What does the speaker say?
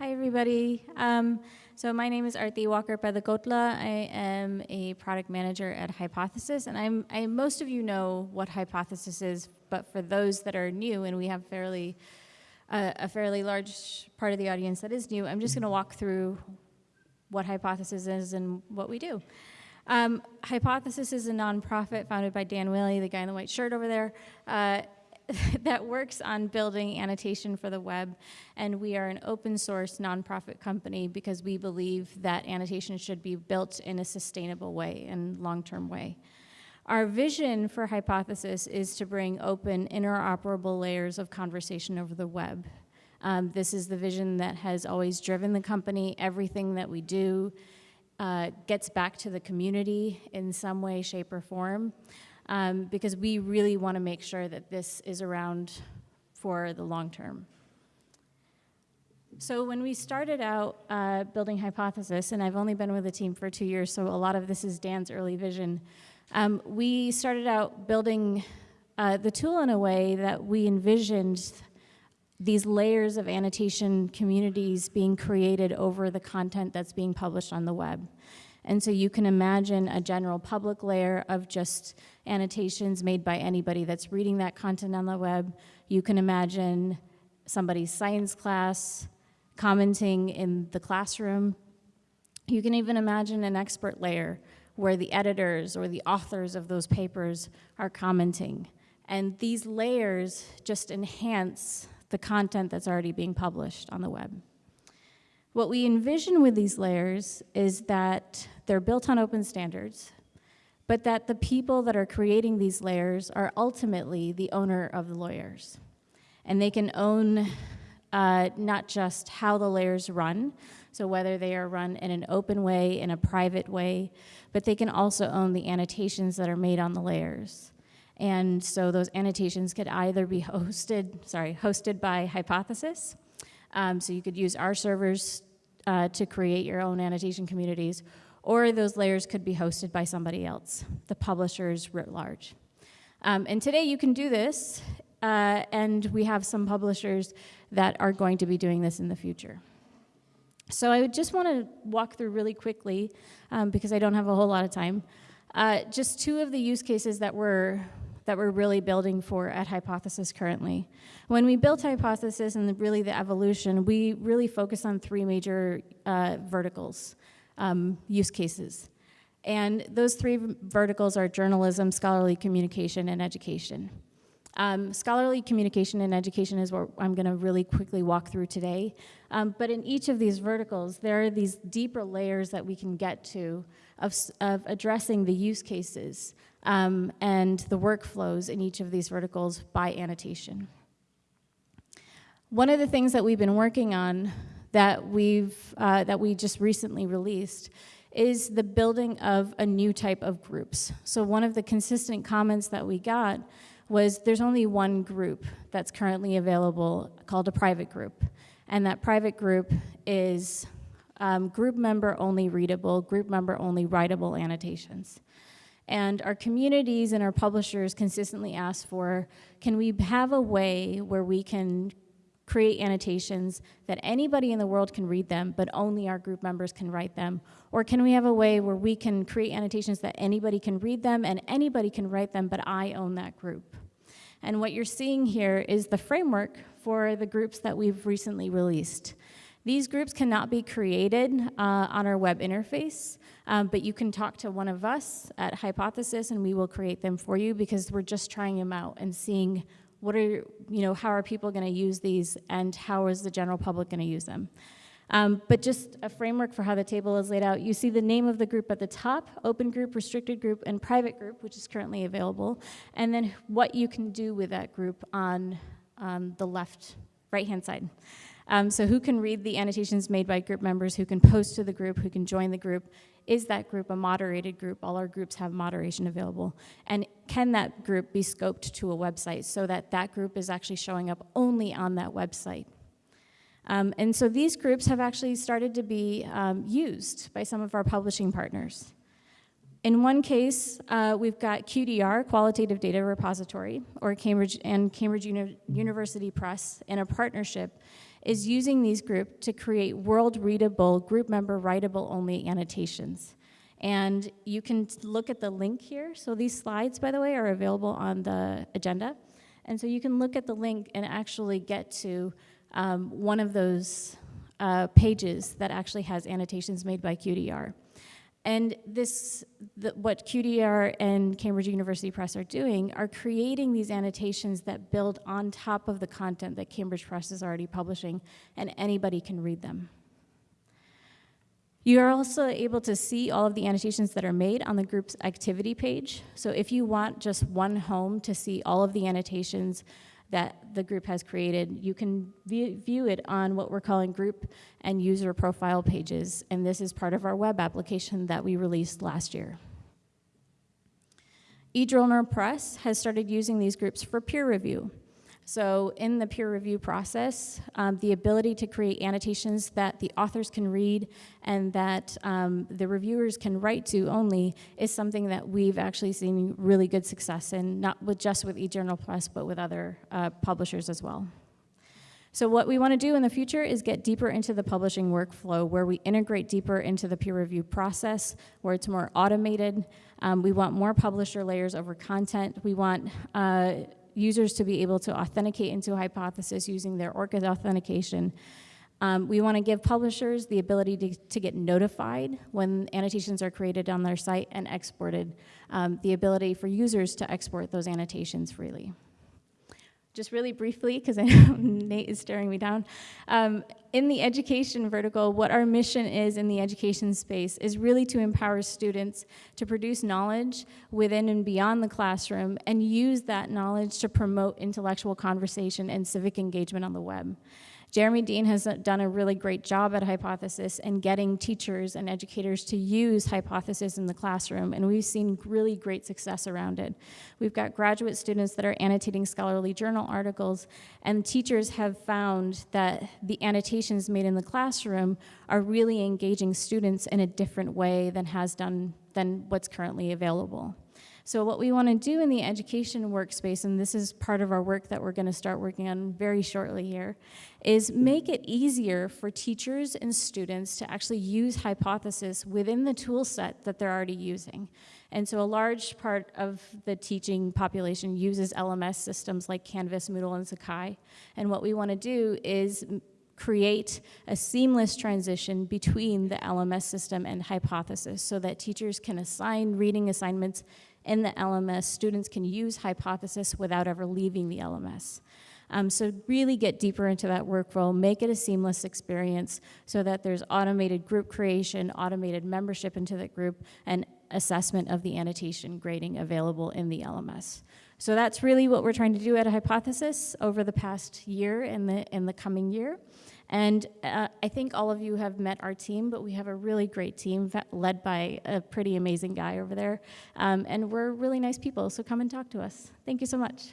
Hi, everybody. Um, so my name is Arti Walker Peddakotla. I am a product manager at Hypothesis, and I'm, I, most of you know what Hypothesis is, but for those that are new, and we have fairly uh, a fairly large part of the audience that is new, I'm just going to walk through what Hypothesis is and what we do. Um, Hypothesis is a nonprofit founded by Dan Whaley, the guy in the white shirt over there. Uh, that works on building annotation for the web, and we are an open source nonprofit company because we believe that annotation should be built in a sustainable way and long-term way. Our vision for Hypothesis is to bring open, interoperable layers of conversation over the web. Um, this is the vision that has always driven the company. Everything that we do uh, gets back to the community in some way, shape, or form um, because we really want to make sure that this is around for the long term. So when we started out uh, building Hypothesis, and I've only been with the team for two years, so a lot of this is Dan's early vision, um, we started out building uh, the tool in a way that we envisioned these layers of annotation communities being created over the content that's being published on the web. And so you can imagine a general public layer of just annotations made by anybody that's reading that content on the web. You can imagine somebody's science class commenting in the classroom. You can even imagine an expert layer where the editors or the authors of those papers are commenting. And these layers just enhance the content that's already being published on the web. What we envision with these layers is that they're built on open standards, but that the people that are creating these layers are ultimately the owner of the layers. And they can own uh, not just how the layers run, so whether they are run in an open way, in a private way, but they can also own the annotations that are made on the layers. And so those annotations could either be hosted, sorry, hosted by Hypothesis, um, so you could use our servers uh, to create your own annotation communities, or those layers could be hosted by somebody else, the publishers writ large. Um, and today you can do this, uh, and we have some publishers that are going to be doing this in the future. So I would just want to walk through really quickly, um, because I don't have a whole lot of time, uh, just two of the use cases that we're that we're really building for at Hypothesis currently. When we built Hypothesis and really the evolution, we really focus on three major uh, verticals, um, use cases. And those three verticals are journalism, scholarly communication, and education. Um, scholarly communication and education is what I'm going to really quickly walk through today. Um, but in each of these verticals, there are these deeper layers that we can get to of, of addressing the use cases um, and the workflows in each of these verticals by annotation. One of the things that we've been working on that we've uh, that we just recently released is the building of a new type of groups. So one of the consistent comments that we got was there's only one group that's currently available called a private group. And that private group is um, group member only readable, group member only writable annotations. And our communities and our publishers consistently ask for, can we have a way where we can create annotations that anybody in the world can read them, but only our group members can write them? Or can we have a way where we can create annotations that anybody can read them and anybody can write them, but I own that group? And what you're seeing here is the framework for the groups that we've recently released. These groups cannot be created uh, on our web interface, um, but you can talk to one of us at Hypothesis and we will create them for you because we're just trying them out and seeing what are, you know, how are people gonna use these and how is the general public gonna use them. Um, but just a framework for how the table is laid out. You see the name of the group at the top, open group, restricted group, and private group, which is currently available, and then what you can do with that group on um, the left, right-hand side. Um, so who can read the annotations made by group members, who can post to the group, who can join the group? Is that group a moderated group? All our groups have moderation available. And can that group be scoped to a website so that that group is actually showing up only on that website? Um, and so these groups have actually started to be um, used by some of our publishing partners. In one case, uh, we've got QDR, Qualitative Data Repository, or Cambridge and Cambridge Uni University Press in a partnership is using these groups to create world readable, group member writable only annotations. And you can look at the link here. So these slides, by the way, are available on the agenda. And so you can look at the link and actually get to um, one of those uh, pages that actually has annotations made by QDR. And this, the, what QDR and Cambridge University Press are doing are creating these annotations that build on top of the content that Cambridge Press is already publishing, and anybody can read them. You are also able to see all of the annotations that are made on the group's activity page. So if you want just one home to see all of the annotations that the group has created, you can view, view it on what we're calling group and user profile pages. And this is part of our web application that we released last year. eJournal Press has started using these groups for peer review. So in the peer review process, um, the ability to create annotations that the authors can read and that um, the reviewers can write to only is something that we've actually seen really good success in, not with just with eJournal Press, but with other uh, publishers as well. So what we want to do in the future is get deeper into the publishing workflow where we integrate deeper into the peer review process, where it's more automated. Um, we want more publisher layers over content. We want uh, users to be able to authenticate into hypothesis using their ORCID authentication. Um, we want to give publishers the ability to, to, get notified when annotations are created on their site and exported, um, the ability for users to export those annotations freely just really briefly, because I know Nate is staring me down, um, in the education vertical, what our mission is in the education space is really to empower students to produce knowledge within and beyond the classroom and use that knowledge to promote intellectual conversation and civic engagement on the web. Jeremy Dean has done a really great job at Hypothesis in getting teachers and educators to use Hypothesis in the classroom, and we've seen really great success around it. We've got graduate students that are annotating scholarly journal articles, and teachers have found that the annotations made in the classroom are really engaging students in a different way than has done than what's currently available. So what we want to do in the education workspace, and this is part of our work that we're going to start working on very shortly here, is make it easier for teachers and students to actually use Hypothesis within the tool set that they're already using. And so a large part of the teaching population uses LMS systems like Canvas, Moodle, and Sakai. And what we want to do is create a seamless transition between the LMS system and Hypothesis so that teachers can assign reading assignments in the LMS, students can use Hypothesis without ever leaving the LMS. Um, so really get deeper into that workflow, make it a seamless experience so that there's automated group creation, automated membership into the group, and assessment of the annotation grading available in the LMS. So that's really what we're trying to do at a Hypothesis over the past year and the, in the coming year. And uh, I think all of you have met our team, but we have a really great team led by a pretty amazing guy over there. Um, and we're really nice people, so come and talk to us. Thank you so much.